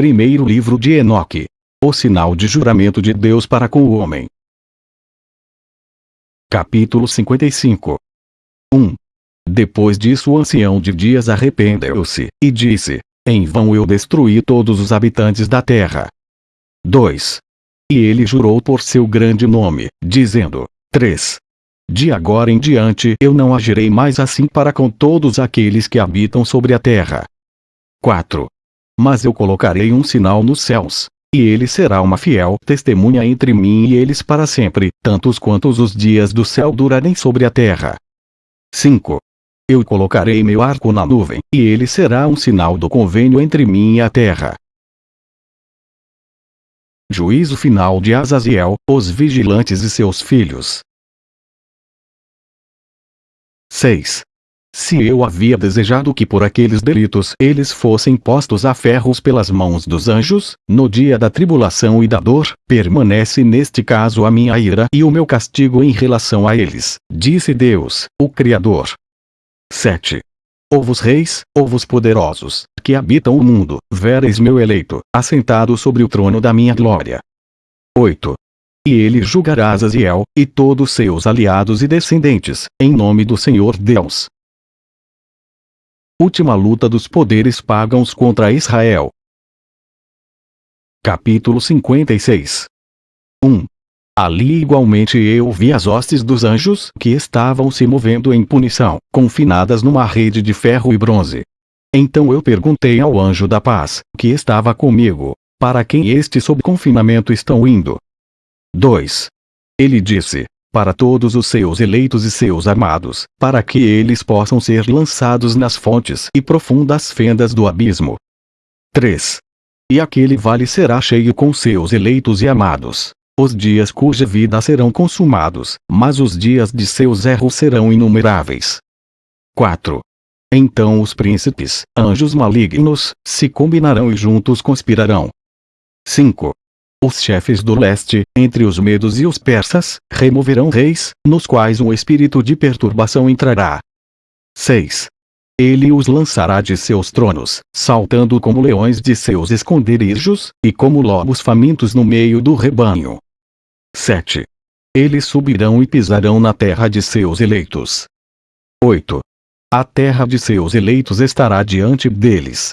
Primeiro livro de Enoque. O sinal de juramento de Deus para com o homem. Capítulo 55 1. Depois disso o ancião de dias arrependeu-se, e disse, em vão eu destruí todos os habitantes da terra. 2. E ele jurou por seu grande nome, dizendo, 3. De agora em diante eu não agirei mais assim para com todos aqueles que habitam sobre a terra. 4. Mas eu colocarei um sinal nos céus, e ele será uma fiel testemunha entre mim e eles para sempre, tantos quantos os dias do céu durarem sobre a terra. 5. Eu colocarei meu arco na nuvem, e ele será um sinal do convênio entre mim e a terra. Juízo final de Azaziel, os vigilantes e seus filhos. 6. Se eu havia desejado que por aqueles delitos eles fossem postos a ferros pelas mãos dos anjos, no dia da tribulação e da dor, permanece neste caso a minha ira e o meu castigo em relação a eles, disse Deus, o Criador. 7. Ovos reis, ovos poderosos, que habitam o mundo, vereis meu eleito, assentado sobre o trono da minha glória. 8. E ele julgará Azaziel, e todos seus aliados e descendentes, em nome do Senhor Deus, Última luta dos poderes pagãos contra Israel. Capítulo 56 1. Ali igualmente eu vi as hostes dos anjos que estavam se movendo em punição, confinadas numa rede de ferro e bronze. Então eu perguntei ao anjo da paz, que estava comigo, para quem este sob confinamento estão indo? 2. Ele disse, para todos os seus eleitos e seus amados, para que eles possam ser lançados nas fontes e profundas fendas do abismo. 3. E aquele vale será cheio com seus eleitos e amados. Os dias cuja vida serão consumados, mas os dias de seus erros serão inumeráveis. 4. Então os príncipes, anjos malignos, se combinarão e juntos conspirarão. 5. Os chefes do leste, entre os medos e os persas, removerão reis, nos quais um espírito de perturbação entrará. 6. Ele os lançará de seus tronos, saltando como leões de seus esconderijos, e como lobos famintos no meio do rebanho. 7. Eles subirão e pisarão na terra de seus eleitos. 8. A terra de seus eleitos estará diante deles.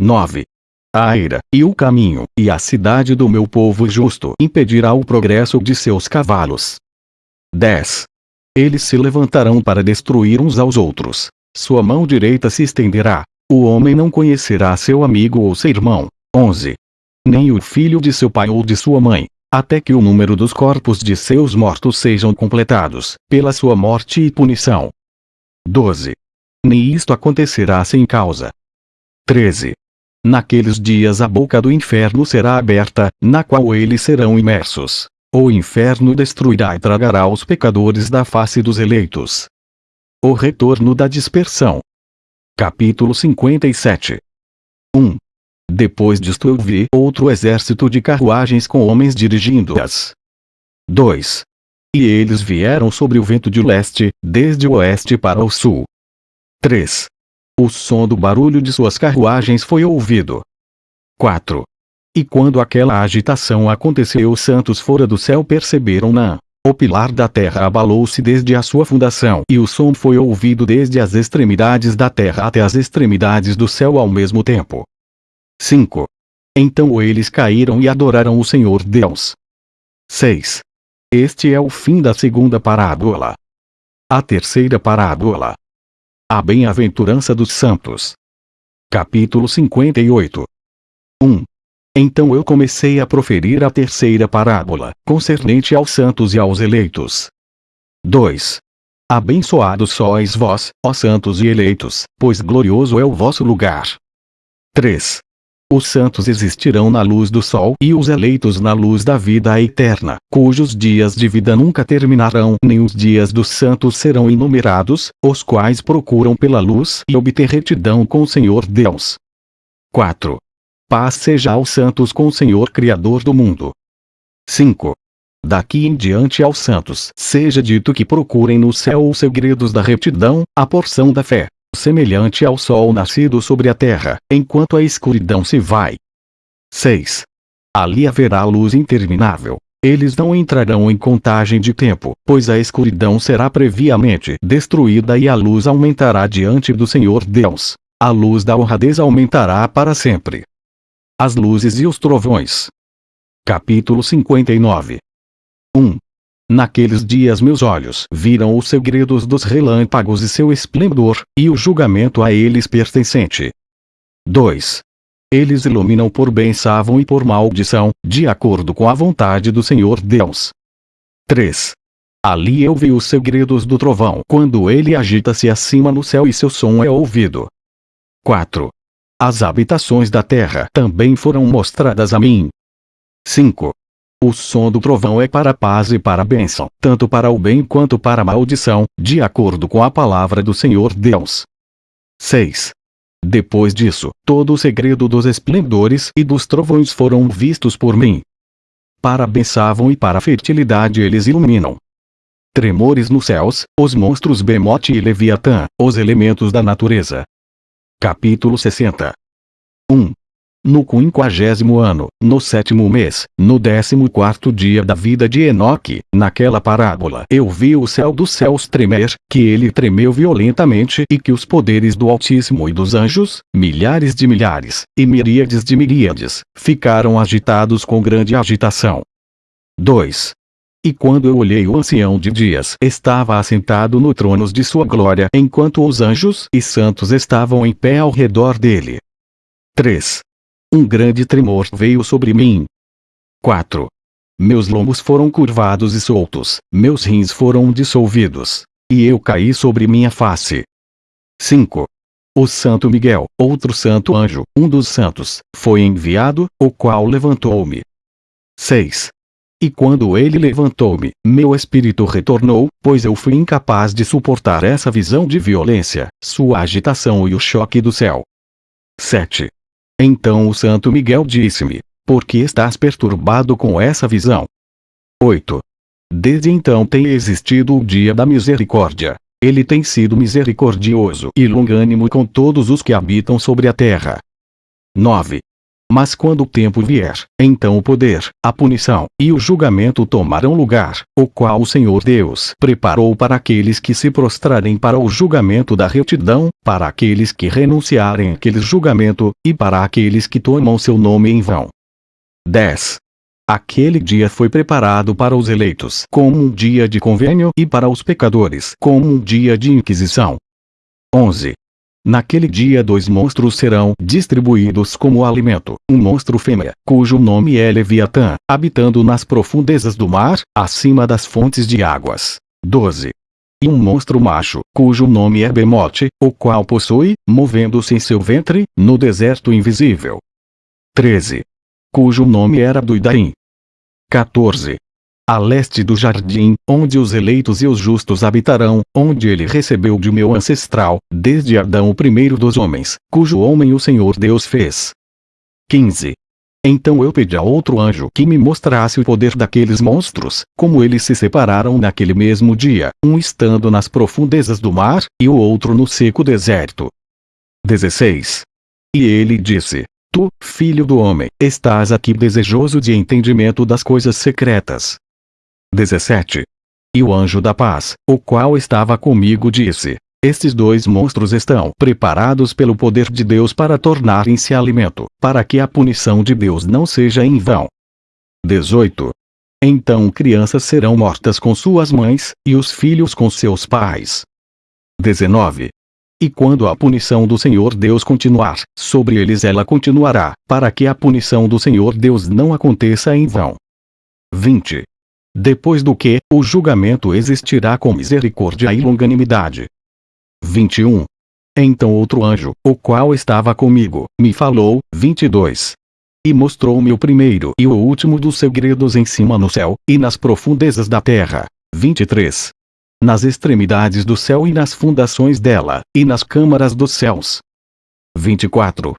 9 a ira, e o caminho, e a cidade do meu povo justo impedirá o progresso de seus cavalos. 10. Eles se levantarão para destruir uns aos outros. Sua mão direita se estenderá. O homem não conhecerá seu amigo ou seu irmão. 11. Nem o filho de seu pai ou de sua mãe, até que o número dos corpos de seus mortos sejam completados, pela sua morte e punição. 12. Nem isto acontecerá sem causa. 13. Naqueles dias a boca do inferno será aberta, na qual eles serão imersos. O inferno destruirá e tragará os pecadores da face dos eleitos. O retorno da dispersão. Capítulo 57 1. Depois disto eu vi outro exército de carruagens com homens dirigindo-as. 2. E eles vieram sobre o vento de leste, desde o oeste para o sul. 3. O som do barulho de suas carruagens foi ouvido. 4. E quando aquela agitação aconteceu os santos fora do céu perceberam-na. O pilar da terra abalou-se desde a sua fundação e o som foi ouvido desde as extremidades da terra até as extremidades do céu ao mesmo tempo. 5. Então eles caíram e adoraram o Senhor Deus. 6. Este é o fim da segunda parábola. A terceira parábola. A Bem-aventurança dos Santos. Capítulo 58 1. Então eu comecei a proferir a terceira parábola, concernente aos santos e aos eleitos. 2. Abençoados sois vós, ó santos e eleitos, pois glorioso é o vosso lugar. 3. Os santos existirão na luz do sol e os eleitos na luz da vida eterna, cujos dias de vida nunca terminarão, nem os dias dos santos serão enumerados, os quais procuram pela luz e obter retidão com o Senhor Deus. 4. Paz seja aos santos com o Senhor Criador do mundo. 5. Daqui em diante aos santos seja dito que procurem no céu os segredos da retidão, a porção da fé, semelhante ao sol nascido sobre a terra, enquanto a escuridão se vai. 6. Ali haverá luz interminável. Eles não entrarão em contagem de tempo, pois a escuridão será previamente destruída e a luz aumentará diante do Senhor Deus. A luz da honradez aumentará para sempre. As luzes e os trovões. Capítulo 59 1. Naqueles dias meus olhos viram os segredos dos relâmpagos e seu esplendor, e o julgamento a eles pertencente. 2. Eles iluminam por benção e por maldição, de acordo com a vontade do Senhor Deus. 3. Ali eu vi os segredos do trovão quando ele agita-se acima no céu e seu som é ouvido. 4. As habitações da terra também foram mostradas a mim. 5. O som do trovão é para paz e para bênção, tanto para o bem quanto para a maldição, de acordo com a palavra do Senhor Deus. 6. Depois disso, todo o segredo dos esplendores e dos trovões foram vistos por mim. Para benção e para a fertilidade eles iluminam. Tremores nos céus, os monstros Bemote e Leviatã, os elementos da natureza. Capítulo 60 1. No quinquagésimo ano, no sétimo mês, no décimo quarto dia da vida de Enoque, naquela parábola eu vi o céu dos céus tremer, que ele tremeu violentamente e que os poderes do Altíssimo e dos anjos, milhares de milhares, e miríades de miríades, ficaram agitados com grande agitação. 2. E quando eu olhei o ancião de dias estava assentado no trono de sua glória enquanto os anjos e santos estavam em pé ao redor dele. 3. Um grande tremor veio sobre mim. 4. Meus lombos foram curvados e soltos, meus rins foram dissolvidos. E eu caí sobre minha face. 5. O Santo Miguel, outro santo anjo, um dos santos, foi enviado, o qual levantou-me. 6. E quando ele levantou-me, meu espírito retornou, pois eu fui incapaz de suportar essa visão de violência, sua agitação e o choque do céu. 7. Então o Santo Miguel disse-me: Por que estás perturbado com essa visão? 8. Desde então tem existido o dia da misericórdia. Ele tem sido misericordioso e longânimo com todos os que habitam sobre a terra. 9. Mas quando o tempo vier, então o poder, a punição e o julgamento tomarão lugar, o qual o Senhor Deus preparou para aqueles que se prostrarem para o julgamento da retidão, para aqueles que renunciarem àquele julgamento, e para aqueles que tomam seu nome em vão. 10. Aquele dia foi preparado para os eleitos como um dia de convênio e para os pecadores como um dia de inquisição. 11. Naquele dia dois monstros serão distribuídos como alimento. Um monstro fêmea, cujo nome é Leviatã, habitando nas profundezas do mar, acima das fontes de águas. 12. E um monstro macho, cujo nome é Bemote, o qual possui, movendo-se em seu ventre, no deserto invisível. 13. Cujo nome era Duidaim. 14 a leste do jardim, onde os eleitos e os justos habitarão, onde ele recebeu de meu ancestral, desde Adão o primeiro dos homens, cujo homem o Senhor Deus fez. 15. Então eu pedi a outro anjo que me mostrasse o poder daqueles monstros, como eles se separaram naquele mesmo dia, um estando nas profundezas do mar, e o outro no seco deserto. 16. E ele disse, Tu, filho do homem, estás aqui desejoso de entendimento das coisas secretas, 17. E o anjo da paz, o qual estava comigo disse, estes dois monstros estão preparados pelo poder de Deus para tornarem-se alimento, para que a punição de Deus não seja em vão. 18. Então crianças serão mortas com suas mães, e os filhos com seus pais. 19. E quando a punição do Senhor Deus continuar, sobre eles ela continuará, para que a punição do Senhor Deus não aconteça em vão. 20. Depois do que, o julgamento existirá com misericórdia e longanimidade. 21. Então outro anjo, o qual estava comigo, me falou, 22. E mostrou-me o primeiro e o último dos segredos em cima no céu, e nas profundezas da terra. 23. Nas extremidades do céu e nas fundações dela, e nas câmaras dos céus. 24.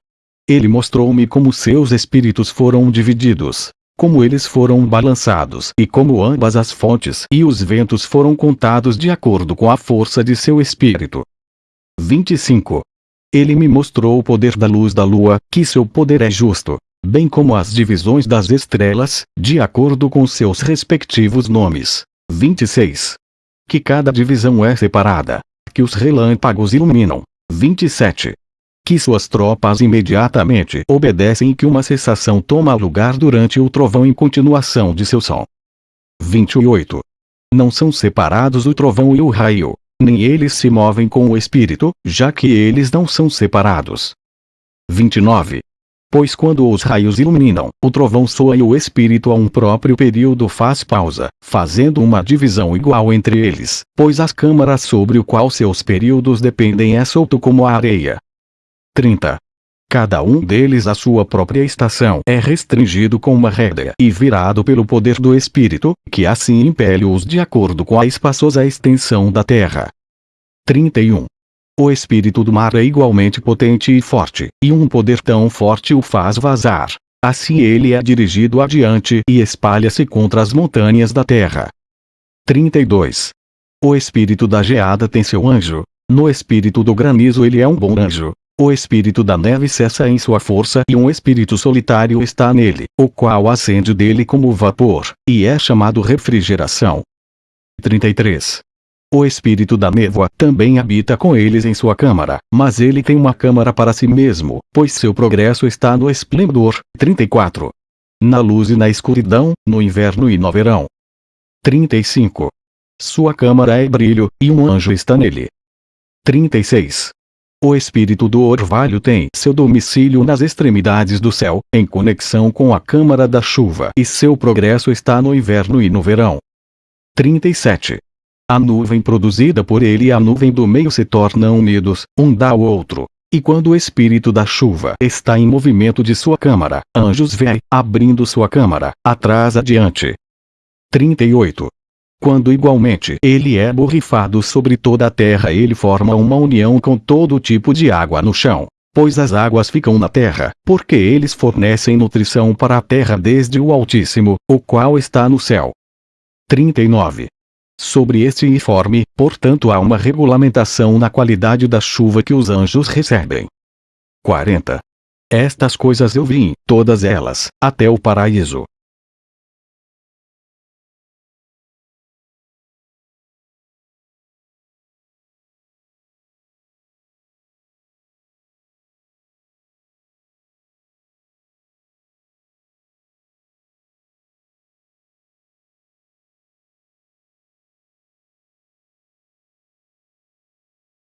Ele mostrou-me como seus espíritos foram divididos, como eles foram balançados e como ambas as fontes e os ventos foram contados de acordo com a força de seu espírito. 25. Ele me mostrou o poder da luz da lua, que seu poder é justo. bem como as divisões das estrelas, de acordo com seus respectivos nomes. 26. Que cada divisão é separada. Que os relâmpagos iluminam. 27. Que suas tropas imediatamente obedecem e que uma cessação toma lugar durante o trovão em continuação de seu som. 28. Não são separados o trovão e o raio, nem eles se movem com o espírito, já que eles não são separados. 29. Pois quando os raios iluminam, o trovão soa e o espírito a um próprio período faz pausa, fazendo uma divisão igual entre eles, pois as câmaras sobre o qual seus períodos dependem é solto como a areia. 30. Cada um deles a sua própria estação é restringido com uma rédea e virado pelo poder do Espírito, que assim impele-os de acordo com a espaçosa extensão da terra. 31. O espírito do mar é igualmente potente e forte, e um poder tão forte o faz vazar. Assim ele é dirigido adiante e espalha-se contra as montanhas da terra. 32. O espírito da geada tem seu anjo. No espírito do granizo ele é um bom anjo. O espírito da neve cessa em sua força e um espírito solitário está nele, o qual acende dele como vapor, e é chamado refrigeração. 33. O espírito da névoa também habita com eles em sua câmara, mas ele tem uma câmara para si mesmo, pois seu progresso está no esplendor. 34. Na luz e na escuridão, no inverno e no verão. 35. Sua câmara é brilho, e um anjo está nele. 36. O espírito do orvalho tem seu domicílio nas extremidades do céu, em conexão com a câmara da chuva, e seu progresso está no inverno e no verão. 37. A nuvem produzida por ele e a nuvem do meio se tornam unidos, um dá ao outro. E quando o espírito da chuva está em movimento de sua câmara, anjos vêm, abrindo sua câmara, atrás adiante. 38. Quando igualmente ele é borrifado sobre toda a terra ele forma uma união com todo tipo de água no chão. Pois as águas ficam na terra, porque eles fornecem nutrição para a terra desde o Altíssimo, o qual está no céu. 39. Sobre este informe, portanto há uma regulamentação na qualidade da chuva que os anjos recebem. 40. Estas coisas eu vi, todas elas, até o paraíso,